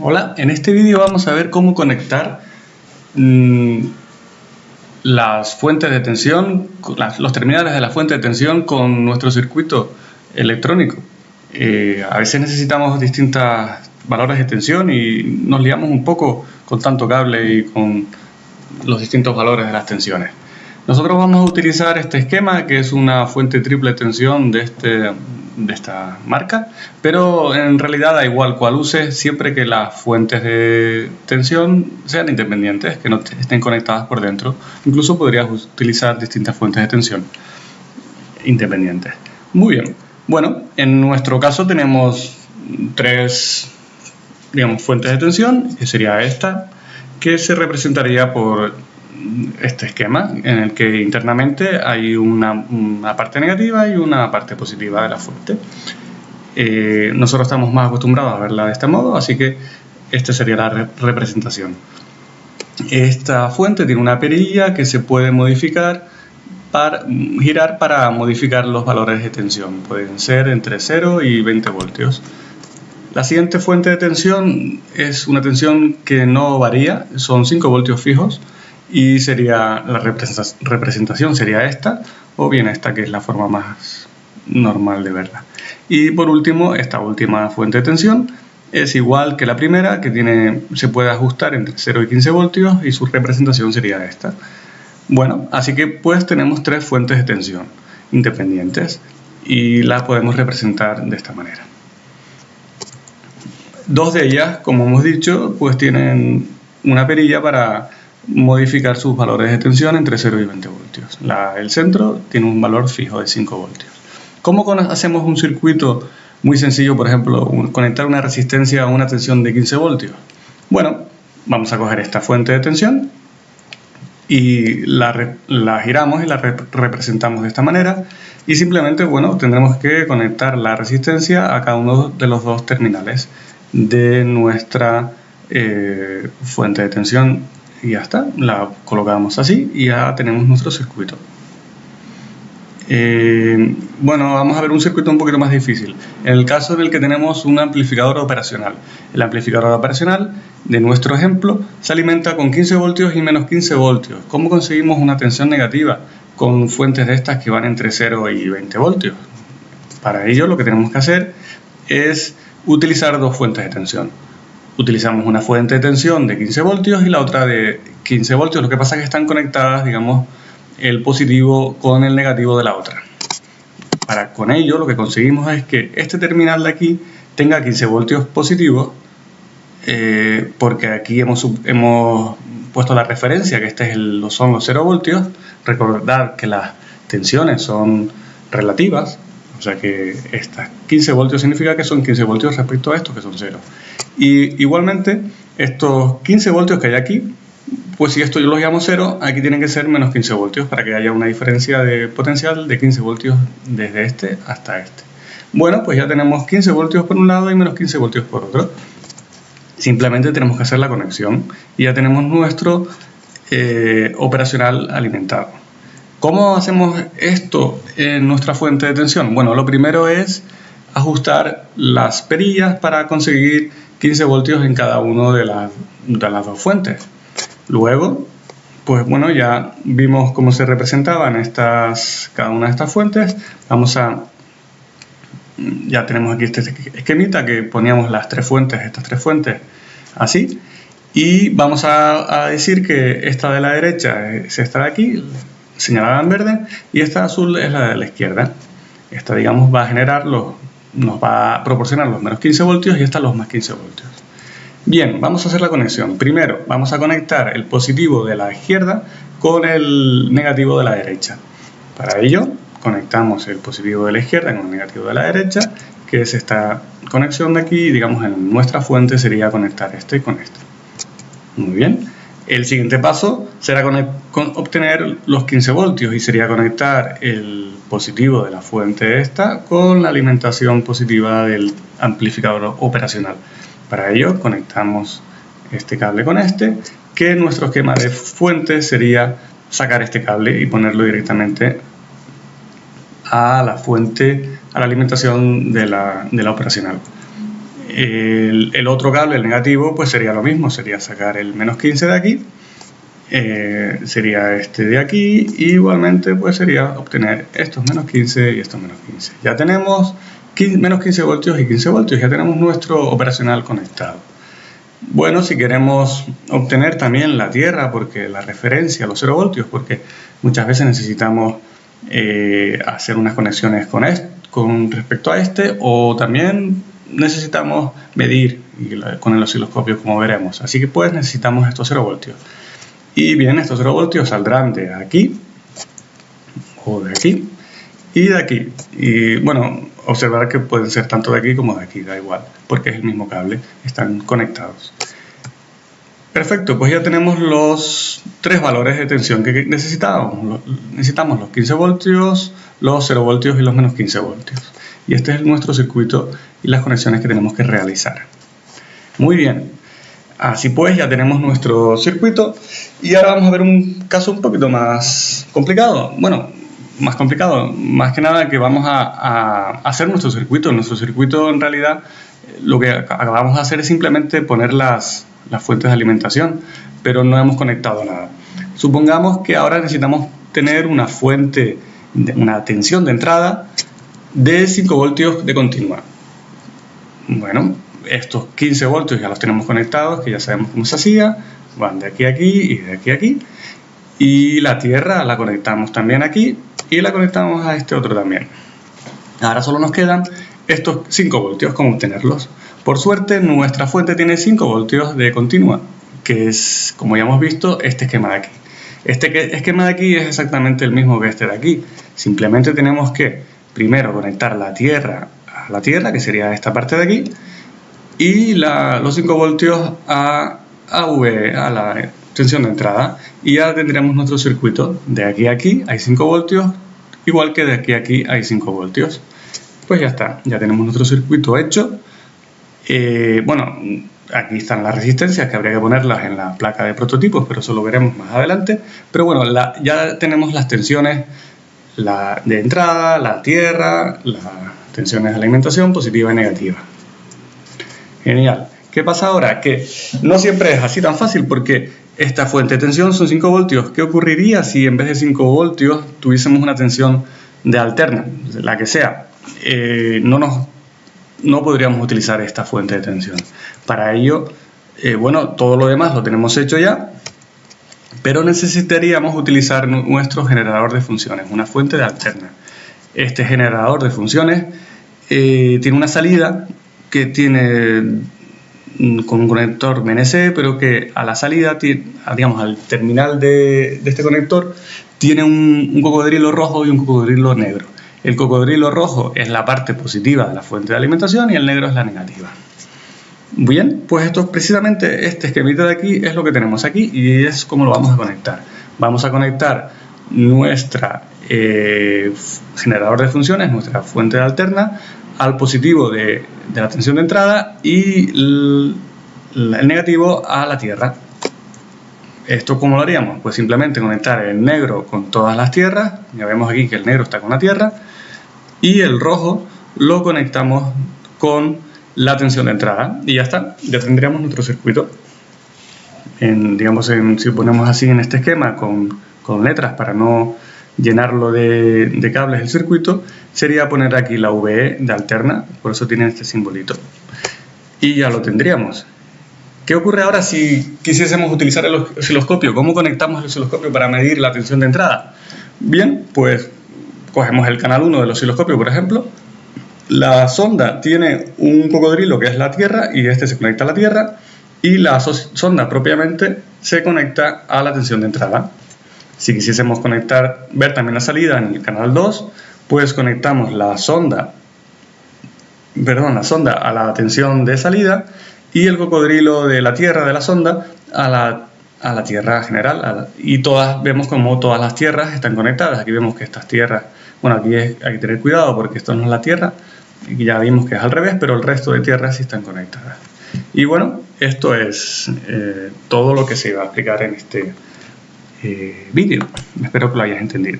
Hola, en este vídeo vamos a ver cómo conectar mm, las fuentes de tensión, los terminales de la fuente de tensión con nuestro circuito electrónico. Eh, a veces necesitamos distintos valores de tensión y nos liamos un poco con tanto cable y con los distintos valores de las tensiones. Nosotros vamos a utilizar este esquema que es una fuente triple tensión de, este, de esta marca, pero en realidad da igual cual use siempre que las fuentes de tensión sean independientes, que no estén conectadas por dentro. Incluso podrías utilizar distintas fuentes de tensión independientes. Muy bien, bueno, en nuestro caso tenemos tres digamos, fuentes de tensión, que sería esta, que se representaría por este esquema en el que internamente hay una, parte negativa y una parte positiva de la fuente. Eh, nosotros estamos más acostumbrados a verla de este modo, así que esta sería la representación. Esta fuente tiene una perilla que se puede modificar para girar para modificar los valores de tensión. Pueden ser entre 0 y 20 voltios. La siguiente fuente de tensión es una tensión que no varía, son 5 voltios fijos y sería la representación sería esta o bien esta que es la forma más normal de verla. Y por último esta última fuente de tensión es igual que la primera que tiene se puede ajustar entre 0 y 15 voltios y su representación sería esta. Bueno así que pues tenemos tres fuentes de tensión independientes y las podemos representar de esta manera. Dos de ellas como hemos dicho pues tienen una perilla para modificar sus valores de tensión entre 0 y 20 voltios. el centro tiene un valor fijo de 5 voltios. ¿Cómo hacemos un circuito muy sencillo, por ejemplo, conectar una resistencia a una tensión de 15 voltios? Bueno, vamos a coger esta fuente de tensión y la, giramos y la representamos de esta manera y simplemente, bueno, tendremos que conectar la resistencia a cada uno de los dos terminales de nuestra eh, fuente de tensión y ya está, la colocamos así y ya tenemos nuestro circuito. Eh, bueno, vamos a ver un circuito un poquito más difícil. En el caso del que tenemos un amplificador operacional. El amplificador operacional de nuestro ejemplo se alimenta con 15 voltios y menos 15 voltios. ¿Cómo conseguimos una tensión negativa con fuentes de estas que van entre 0 y 20 voltios? Para ello lo que tenemos que hacer es utilizar dos fuentes de tensión utilizamos una fuente de tensión de 15 voltios y la otra de 15 voltios. Lo que pasa es que están conectadas, digamos, el positivo con el negativo de la otra. Para, con ello lo que conseguimos es que este terminal de aquí tenga 15 voltios positivos eh, porque aquí hemos, hemos puesto la referencia que este es el, son los 0 voltios. Recordar que las tensiones son relativas, o sea que estas 15 voltios significa que son 15 voltios respecto a estos que son 0. Y igualmente, estos 15 voltios que hay aquí, pues si esto yo los llamo 0, aquí tienen que ser menos 15 voltios para que haya una diferencia de potencial de 15 voltios desde este hasta este. Bueno, pues ya tenemos 15 voltios por un lado y menos 15 voltios por otro. Simplemente tenemos que hacer la conexión y ya tenemos nuestro eh, operacional alimentado. ¿Cómo hacemos esto en nuestra fuente de tensión? Bueno, lo primero es ajustar las perillas para conseguir 15 voltios en cada una de, las dos fuentes. Luego, pues bueno, ya vimos cómo se representaban estas, cada una de estas fuentes. Vamos a, ya tenemos aquí este esquemita que poníamos las tres fuentes, estas tres fuentes, así. Y vamos a, a decir que esta de la derecha es esta de aquí, señalada en verde y esta azul es la de la izquierda. Esta, digamos, va a generar los, nos va a proporcionar los menos 15 voltios y esta los más 15 voltios. Bien, vamos a hacer la conexión. Primero, vamos a conectar el positivo de la izquierda con el negativo de la derecha. Para ello, conectamos el positivo de la izquierda con el negativo de la derecha, que es esta conexión de aquí, digamos, en nuestra fuente sería conectar este con este. Muy bien. El siguiente paso será obtener los 15 voltios y sería conectar el positivo de la fuente esta con la alimentación positiva del amplificador operacional. Para ello conectamos este cable con este, que nuestro esquema de fuente sería sacar este cable y ponerlo directamente a la fuente, a la alimentación de la operacional. El, otro cable, el negativo, pues sería lo mismo, sería sacar el menos 15 de aquí, eh, sería este de aquí, y igualmente pues sería obtener estos menos 15 y estos menos 15. Ya tenemos menos 15 voltios y 15 voltios, ya tenemos nuestro operacional conectado. Bueno, si queremos obtener también la tierra, porque la referencia a los 0 voltios, porque muchas veces necesitamos eh, hacer unas conexiones con, con respecto a este, o también necesitamos medir con el osciloscopio, como veremos. Así que pues necesitamos estos 0 voltios. Y bien, estos 0 voltios saldrán de aquí, o de aquí, y de aquí. Y bueno, observar que pueden ser tanto de aquí como de aquí, da igual, porque es el mismo cable, están conectados. Perfecto, pues ya tenemos los tres valores de tensión que necesitábamos. Necesitamos los 15 voltios, los 0 voltios y los menos 15 voltios. Y este es nuestro circuito y las conexiones que tenemos que realizar. Muy bien, así pues ya tenemos nuestro circuito y ahora vamos a ver un caso un poquito más complicado. Bueno, más complicado, más que nada que vamos a, hacer nuestro circuito. Nuestro circuito en realidad lo que acabamos de hacer es simplemente poner las, las fuentes de alimentación, pero no hemos conectado nada. Supongamos que ahora necesitamos tener una fuente, una tensión de entrada de 5 voltios de continua. Bueno, estos 15 voltios ya los tenemos conectados, que ya sabemos cómo se hacía, van de aquí a aquí y de aquí a aquí. Y la tierra la conectamos también aquí y la conectamos a este otro también. Ahora solo nos quedan estos 5 voltios, ¿cómo obtenerlos? Por suerte nuestra fuente tiene 5 voltios de continua, que es, como ya hemos visto, este esquema de aquí. Este esquema de aquí es exactamente el mismo que este de aquí. Simplemente tenemos que primero conectar la tierra la tierra, que sería esta parte de aquí, y los 5 voltios a, a, v, a la tensión de entrada y ya tendríamos nuestro circuito de aquí a aquí hay 5 voltios igual que de aquí a aquí hay 5 voltios. Pues ya está, ya tenemos nuestro circuito hecho. Eh, bueno, aquí están las resistencias que habría que ponerlas en la placa de prototipos pero eso lo veremos más adelante. Pero bueno, ya tenemos las tensiones la de entrada, la tierra, las tensiones de alimentación positiva y negativa genial ¿Qué pasa ahora? Que no siempre es así tan fácil porque esta fuente de tensión son 5 voltios. ¿Qué ocurriría si en vez de 5 voltios tuviésemos una tensión de alterna, la que sea? Eh, no, nos, no podríamos utilizar esta fuente de tensión. Para ello, eh, bueno, todo lo demás lo tenemos hecho ya, pero necesitaríamos utilizar nuestro generador de funciones, una fuente de alterna. Este generador de funciones eh, tiene una salida que tiene con un conector MNC, pero que a la salida, digamos, al terminal de, este conector, tiene un, cocodrilo rojo y un cocodrilo negro. El cocodrilo rojo es la parte positiva de la fuente de alimentación y el negro es la negativa. Bien, pues esto precisamente este esquemita de aquí es lo que tenemos aquí y es como lo vamos a conectar. Vamos a conectar nuestra eh, generador de funciones, nuestra fuente de alterna, al positivo de, la tensión de entrada y el, negativo a la tierra. ¿Esto cómo lo haríamos? Pues simplemente conectar el negro con todas las tierras, ya vemos aquí que el negro está con la tierra, y el rojo lo conectamos con la tensión de entrada y ya está, ya tendríamos nuestro circuito. En, digamos, si ponemos así en este esquema con, con letras para no llenarlo de, cables el circuito, sería poner aquí la VE de alterna, por eso tiene este simbolito. Y ya lo tendríamos. ¿Qué ocurre ahora si quisiésemos utilizar el osciloscopio? ¿Cómo conectamos el osciloscopio para medir la tensión de entrada? Bien, pues cogemos el canal 1 del osciloscopio, por ejemplo. La sonda tiene un cocodrilo que es la Tierra y este se conecta a la Tierra y la sonda propiamente se conecta a la tensión de entrada. Si quisiésemos conectar, ver también la salida en el canal 2, pues conectamos la sonda, perdón, la sonda a la tensión de salida y el cocodrilo de la tierra de la sonda a la, a la tierra general. y todas vemos como todas las tierras están conectadas. Aquí vemos que estas tierras, bueno, aquí hay que tener cuidado porque esto no es la tierra, y ya vimos que es al revés, pero el resto de tierras sí están conectadas. Y bueno, esto es eh, todo lo que se iba a explicar en este eh, vídeo. Espero que lo hayas entendido.